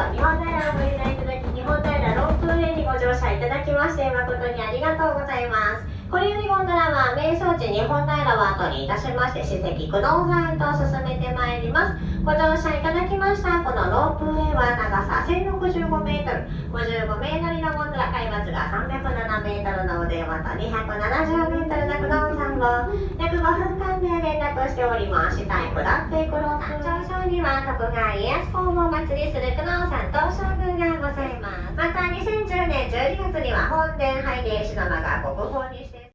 そ日本平をご利用いただき日本平ロープウェイにご乗車いただきまして誠にありがとうございます。これよりゴンドラは名所地日本平を後にいたしまして史跡不動産へと進めてまいります。ご乗車いただきました。このロープウェイは長さ1065メートル55名乗りのゴンドラ海抜が307メートルの腕また270メートルの不動産を約5分間で連絡しております。下へ下っていくロープ。上昇には徳川家康公をお祭りする東照宮がございますまた2010年12月には本殿拝殿篠間が国宝にして